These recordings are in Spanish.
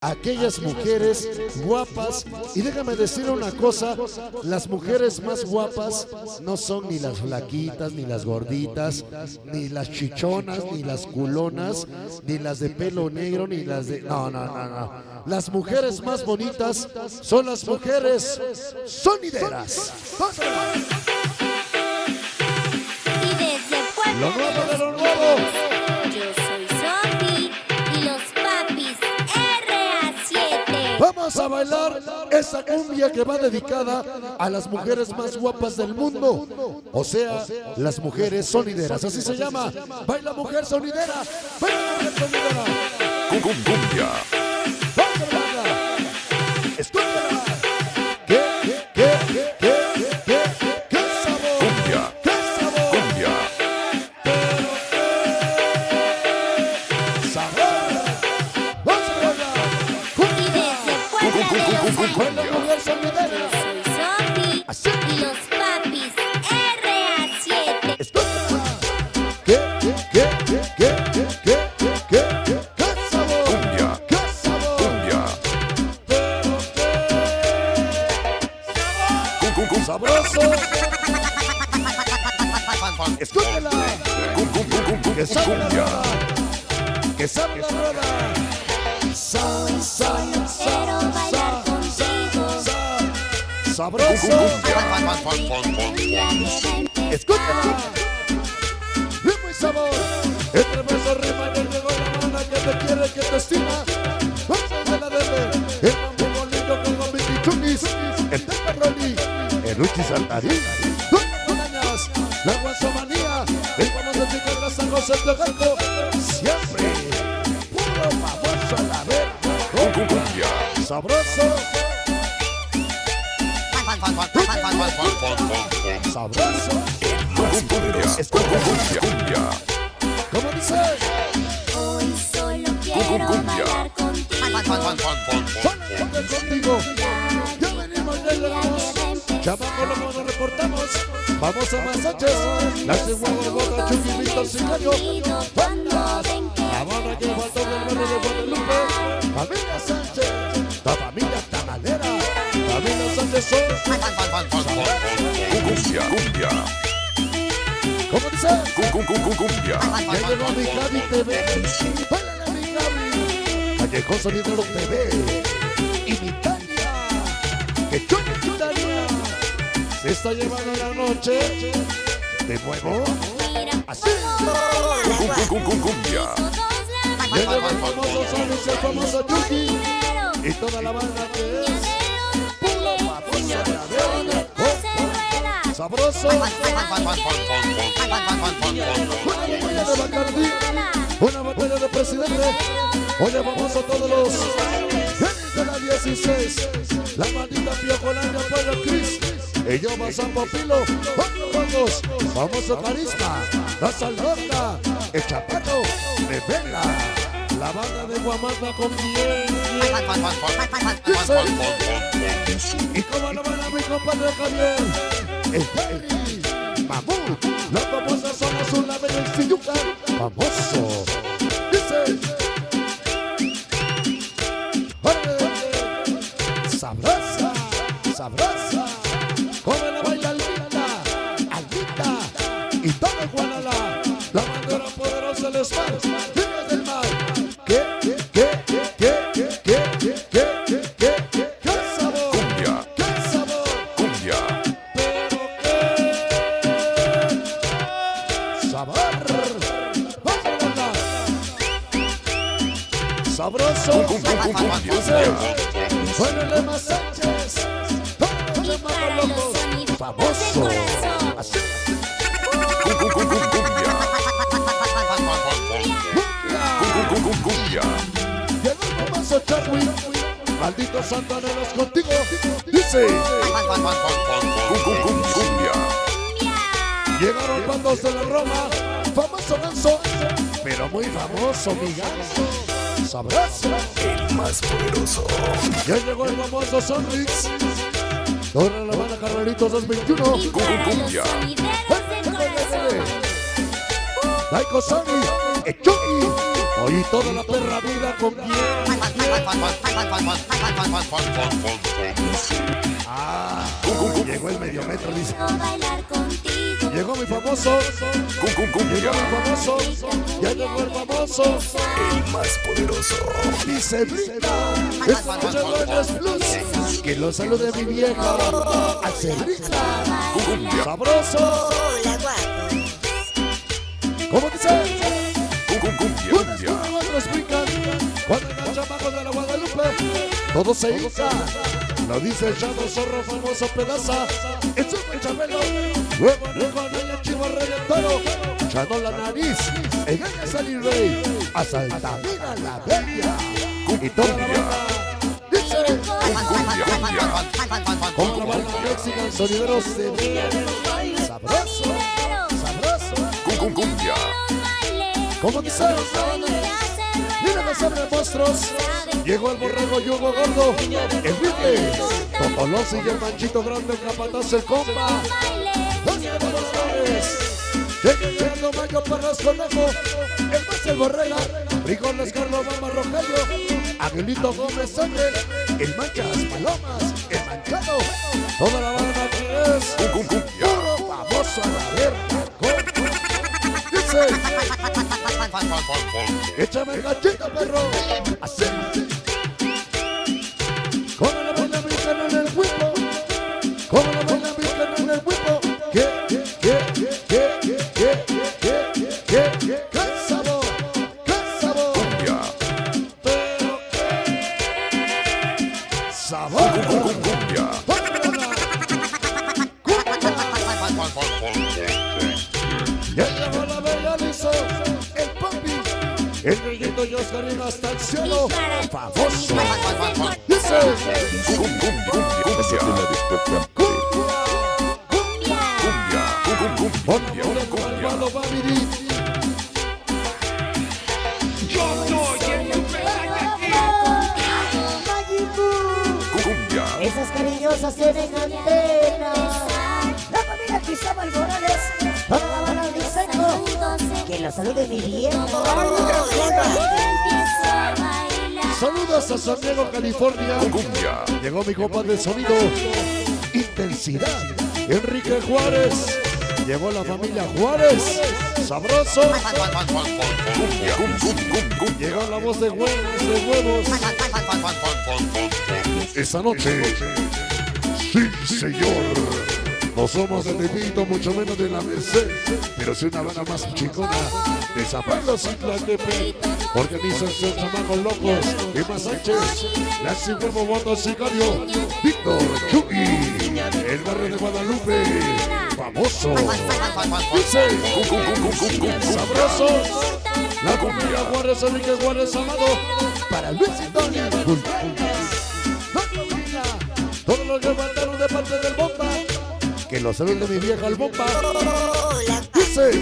aquellas mujeres guapas. Y déjame decir una cosa, las mujeres más guapas no son ni las flaquitas, ni las gorditas, ni las chichonas, ni las culonas, ni las de pelo negro, ni las de... No, no, no, no. Las mujeres más bonitas son las mujeres sonideras. Y desde Lo nuevo de lo nuevo. Bailar esa cumbia que va dedicada a las mujeres más guapas del mundo. O sea, las mujeres sonideras. Así se llama. Baila mujer sonidera. Baila sonidera. Cumbia. Escúchela. cum- cum- cum- cum- cum- Que sabe la rueda. Que sabe la rueda. Sa, sa, Quiero sa, bailar sa, contigo. sa. Cum- Sabroso. Escúchala. Ritmo y sabor. Entre besos rima que llegó la mano que te quiere, que te estima. Vamos a la debe. El mambo bonito con los bichichunis. El teperroni. El Uchi Saltarín. De San José de Gato. Siempre. Puro famoso a la vez. Cum- cum- Cumbia. Sabroso. Sabroso. Cum- Cumbia. Cumbia. Cumbia. ¿Cómo dice? Hoy solo quiero cumbia. bailar contigo. Solamente contigo. Ya venimos, ya llegamos. Chamaco, loco, nos reportamos. Vamos a más Sánchez. La Chihuahua, Bota, Chucky, Víctor, Sicario. Bandas. La banda que faltó del barrio de Guadalupe. Familia Sánchez. La familia Tamalera. Familia Sánchez son. Cumbia. Cumbia. ¿Cómo dice? Cum- cum- cum- cum- Cumbia. Ya llegó mi Gaby TV. Báilale mi Gaby. Callejón Sonidero TV. Y mi Tania. Que chutaría. Se está llevando la noche. De nuevo. Así. Cum- cum- cum- cum- Cumbia. Ya llegó el famoso Sonis, el famoso Chucky. Y toda la banda que es. Puro famoso de la verga. Oh, oh, Sabroso. Una de. Una botella de presidente. Oye, vamos a todos los. De la 16. La y yo más a Popilo. Vamos, famoso carisma, la salonda, el chapato de Vela. La banda de Guamanda con bien. Y como lo van a mi compadre Javier, el Terry, Mamú, los famosos somos una bella en Famoso. sabroso. Suénale más Sánchez, suénale más loco, famoso. Así. Cumbia. Contigo. Dice. Cumbia. Llegaron bandos de la Roma, famoso ganso, pero muy famoso mi ganso. Sabroso. El más poderoso. Ya llegó el famoso Sonrix. Toda la banda Carreritos 221. Y Cum- para los cumbia. sonideros de corazón. Laiko Sony. Echuki. Hoy toda la perra vida con quién. Ah, llegó el medio metro, dice. Quiero bailar contigo. Llegó mi famoso. Cum, cum, cumbia. Llegó mi famoso. Ya llegó el famoso. El más poderoso. Dice brinda. Esta noche buenas plus. Que lo salude mi vieja. Brinda. Cumbia. Sabroso. ¿Cómo dice? Cum, cum, cumbia. Cuando enganchan bajo de la Guadalupe. Todo se hincha. Lo dice el chavo zorro famoso pedaza. Es un chabelo. El. Echando la nariz. Engaña a salir rey. A la bella. Y toda. Dice. Con la banda Mexican Sonideros de Sabroso. Sabroso. Cum, cum, cumbia. ¿Cómo dice? Mira que sobre monstruos. Llegó el borrego yugo gordo. El Vique. Totolosi y el manchito grande. El capataz, el compa. Llegando Mayo Parras Conejo. El más el borrega. Frijoles Carlos Mama Rogelio. Aguilito Gómez Ángel. El Manchas Palomas. El Manchado. Toda la banda que es. Puro famoso a la verga. Dice. Échame el gachito, perro. Ya llegó la bella el papi, el negrito y Oscarino hasta el cielo. Famoso. Dice. Cumbia. Cumbia. Cumbia. Cum, cum, cum, Morales. Toda la banda de Seco. Que lo salude mi viejo. Saludos a San Diego, California. Cumbia. Llegó mi copa de sonido. Intensidad. Enrique Juárez. Llegó la familia Juárez. Sabroso. Llegó la voz de huevos, de huevos. Esta noche. Sí, señor. No somos de Tepito, mucho menos de la Merced, pero soy una banda más chingona de Zapalo Ciclatepe. Organiza estos chamacos locos y más Sánchez, la Huevo Bondo Sicario, Víctor Chuy, el barrio de Guadalupe, famoso, dice, sabrosos, la cumbia Juárez, Enrique Juárez Amado, para Luis y que lo salude mi vieja el bomba, dice,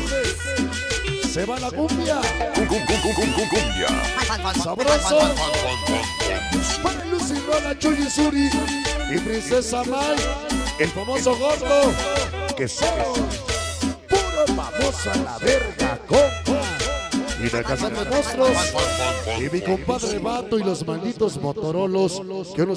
se va la cumbia, Cum, cum, cum, cum, cum, cum, cumbia. sabroso, para Lucy Rola, Chuy Suri y Princesa Mai, el famoso gordo, que son puro famoso a la verga, compa. Y de Monstruos, y mi compadre Vato y los malditos Motorolos que unos